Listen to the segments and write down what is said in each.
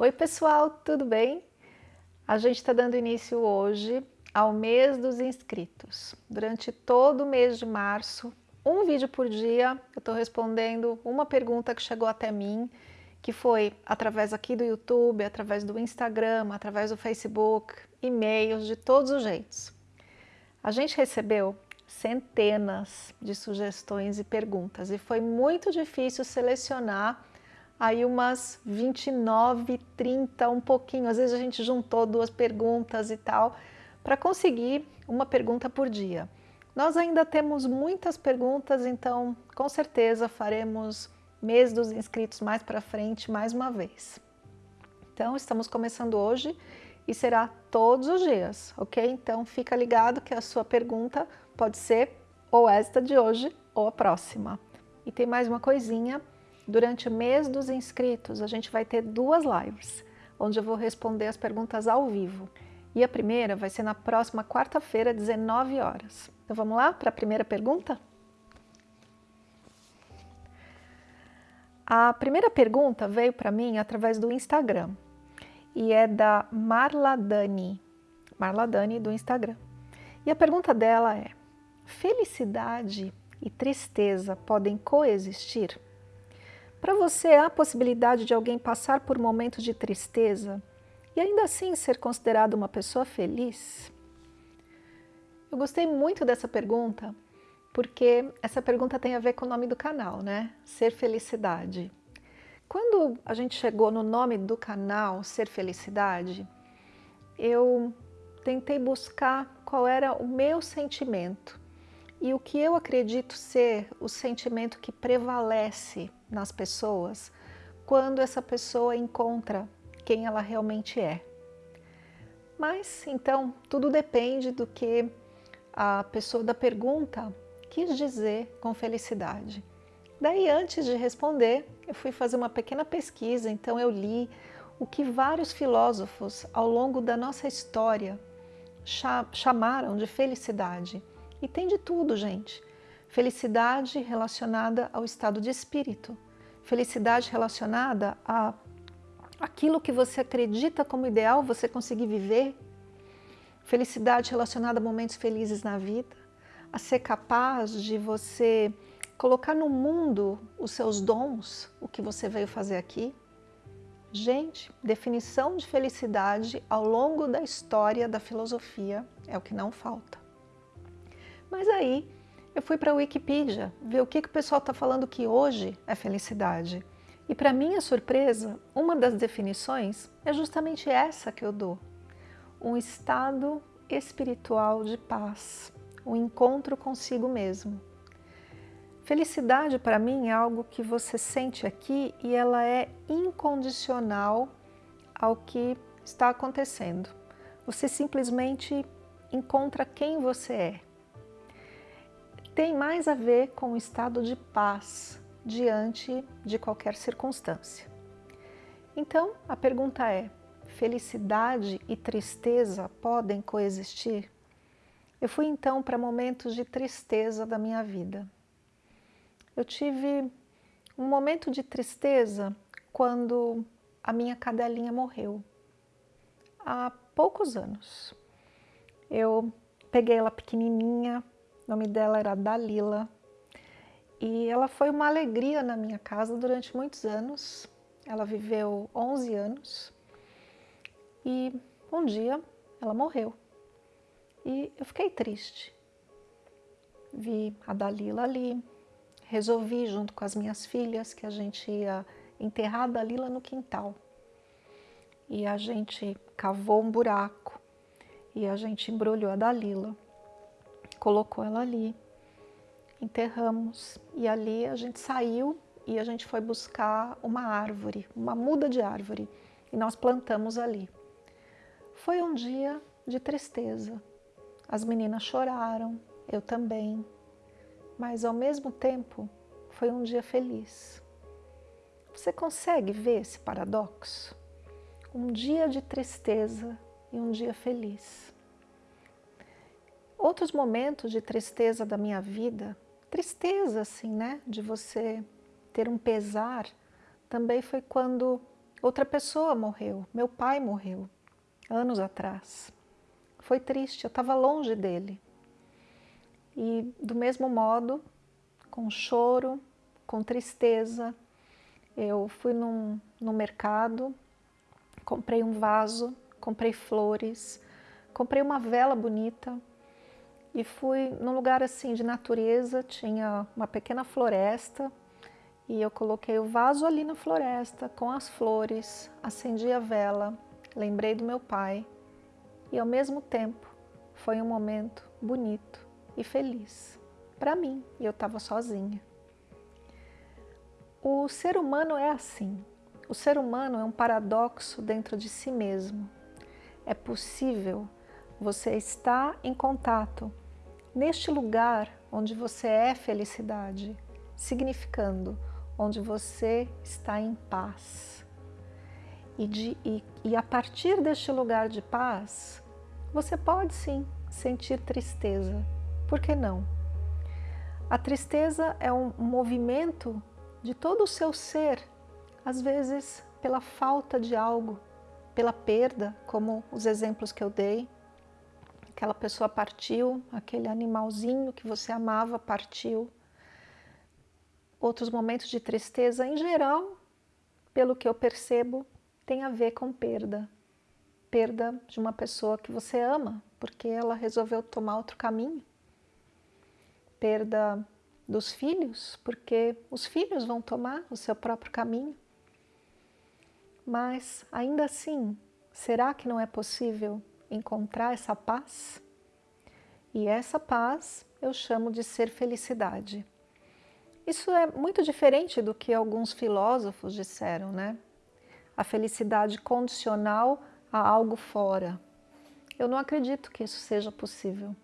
Oi pessoal, tudo bem? A gente está dando início hoje ao mês dos inscritos. Durante todo o mês de março, um vídeo por dia, eu estou respondendo uma pergunta que chegou até mim, que foi através aqui do YouTube, através do Instagram, através do Facebook, e-mails, de todos os jeitos. A gente recebeu centenas de sugestões e perguntas e foi muito difícil selecionar aí umas 29, 30, um pouquinho. Às vezes a gente juntou duas perguntas e tal, para conseguir uma pergunta por dia. Nós ainda temos muitas perguntas, então com certeza faremos mês dos inscritos mais para frente, mais uma vez. Então estamos começando hoje e será todos os dias, ok? Então fica ligado que a sua pergunta pode ser ou esta de hoje ou a próxima. E tem mais uma coisinha, Durante o mês dos inscritos, a gente vai ter duas lives, onde eu vou responder as perguntas ao vivo. E a primeira vai ser na próxima quarta-feira, 19 horas. Então vamos lá para a primeira pergunta? A primeira pergunta veio para mim através do Instagram e é da Marla Dani, Marla Dani do Instagram. E a pergunta dela é, felicidade e tristeza podem coexistir? Para você, há a possibilidade de alguém passar por momentos de tristeza e ainda assim ser considerado uma pessoa feliz? Eu gostei muito dessa pergunta, porque essa pergunta tem a ver com o nome do canal, né? Ser Felicidade. Quando a gente chegou no nome do canal, Ser Felicidade, eu tentei buscar qual era o meu sentimento e o que eu acredito ser o sentimento que prevalece nas pessoas quando essa pessoa encontra quem ela realmente é. Mas, então, tudo depende do que a pessoa da pergunta quis dizer com felicidade. Daí, antes de responder, eu fui fazer uma pequena pesquisa, então eu li o que vários filósofos ao longo da nossa história chamaram de felicidade. E tem de tudo, gente. Felicidade relacionada ao estado de espírito. Felicidade relacionada a aquilo que você acredita como ideal você conseguir viver. Felicidade relacionada a momentos felizes na vida. A ser capaz de você colocar no mundo os seus dons, o que você veio fazer aqui. Gente, definição de felicidade ao longo da história da filosofia é o que não falta. Mas aí eu fui para a Wikipedia ver o que, que o pessoal está falando que hoje é felicidade. E para minha surpresa, uma das definições é justamente essa que eu dou. Um estado espiritual de paz, um encontro consigo mesmo. Felicidade para mim é algo que você sente aqui e ela é incondicional ao que está acontecendo. Você simplesmente encontra quem você é tem mais a ver com o estado de paz diante de qualquer circunstância. Então, a pergunta é, felicidade e tristeza podem coexistir? Eu fui então para momentos de tristeza da minha vida. Eu tive um momento de tristeza quando a minha cadelinha morreu, há poucos anos. Eu peguei ela pequenininha, o nome dela era Dalila. E ela foi uma alegria na minha casa durante muitos anos. Ela viveu 11 anos. E um dia ela morreu. E eu fiquei triste. Vi a Dalila ali. Resolvi, junto com as minhas filhas, que a gente ia enterrar a Dalila no quintal. E a gente cavou um buraco. E a gente embrulhou a Dalila colocou ela ali, enterramos e ali a gente saiu e a gente foi buscar uma árvore, uma muda de árvore e nós plantamos ali. Foi um dia de tristeza, as meninas choraram, eu também, mas ao mesmo tempo foi um dia feliz. Você consegue ver esse paradoxo? Um dia de tristeza e um dia feliz. Outros momentos de tristeza da minha vida, tristeza assim, né, de você ter um pesar, também foi quando outra pessoa morreu, meu pai morreu, anos atrás. Foi triste, eu estava longe dele. E do mesmo modo, com choro, com tristeza, eu fui num, no mercado, comprei um vaso, comprei flores, comprei uma vela bonita e fui num lugar assim de natureza, tinha uma pequena floresta e eu coloquei o vaso ali na floresta com as flores, acendi a vela, lembrei do meu pai e ao mesmo tempo foi um momento bonito e feliz para mim e eu estava sozinha. O ser humano é assim. O ser humano é um paradoxo dentro de si mesmo. É possível você estar em contato neste lugar onde você é felicidade, significando onde você está em paz. E, de, e, e a partir deste lugar de paz, você pode sim sentir tristeza. Por que não? A tristeza é um movimento de todo o seu ser, às vezes pela falta de algo, pela perda, como os exemplos que eu dei. Aquela pessoa partiu, aquele animalzinho que você amava partiu. Outros momentos de tristeza, em geral, pelo que eu percebo, tem a ver com perda. Perda de uma pessoa que você ama, porque ela resolveu tomar outro caminho. Perda dos filhos, porque os filhos vão tomar o seu próprio caminho. Mas, ainda assim, será que não é possível encontrar essa paz? E essa paz eu chamo de ser felicidade. Isso é muito diferente do que alguns filósofos disseram, né? A felicidade condicional a algo fora. Eu não acredito que isso seja possível,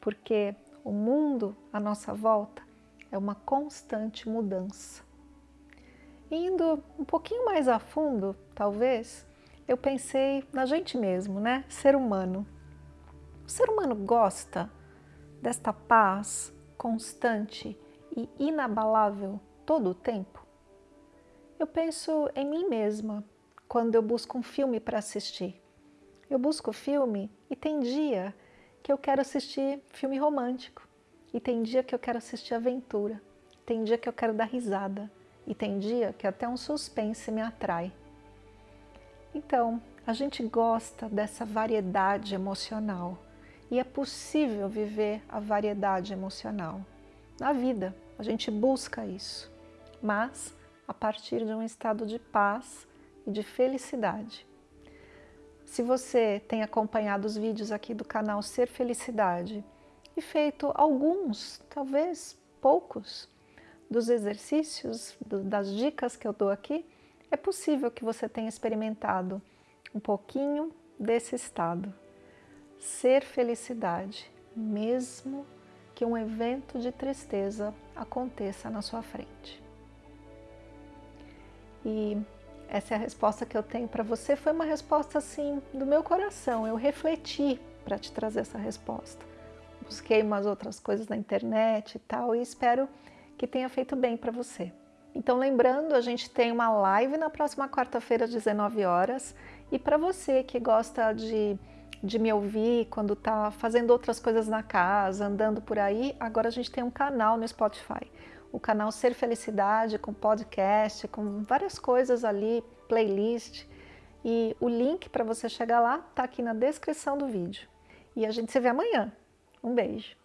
porque o mundo à nossa volta é uma constante mudança. Indo um pouquinho mais a fundo, talvez, eu pensei na gente mesmo, né? Ser humano. O ser humano gosta desta paz constante e inabalável todo o tempo? Eu penso em mim mesma quando eu busco um filme para assistir. Eu busco filme e tem dia que eu quero assistir filme romântico. E tem dia que eu quero assistir aventura. Tem dia que eu quero dar risada. E tem dia que até um suspense me atrai. Então, a gente gosta dessa variedade emocional. E é possível viver a variedade emocional. Na vida, a gente busca isso. Mas a partir de um estado de paz e de felicidade. Se você tem acompanhado os vídeos aqui do canal Ser Felicidade e feito alguns, talvez poucos, dos exercícios, das dicas que eu dou aqui, é possível que você tenha experimentado um pouquinho desse estado. Ser felicidade, mesmo que um evento de tristeza aconteça na sua frente. E essa é a resposta que eu tenho para você. Foi uma resposta assim do meu coração. Eu refleti para te trazer essa resposta. Busquei umas outras coisas na internet e tal e espero que tenha feito bem para você. Então lembrando, a gente tem uma live na próxima quarta-feira às 19 horas e para você que gosta de, de me ouvir quando está fazendo outras coisas na casa, andando por aí, agora a gente tem um canal no Spotify o canal Ser Felicidade com podcast, com várias coisas ali, playlist. E o link para você chegar lá está aqui na descrição do vídeo. E a gente se vê amanhã. Um beijo!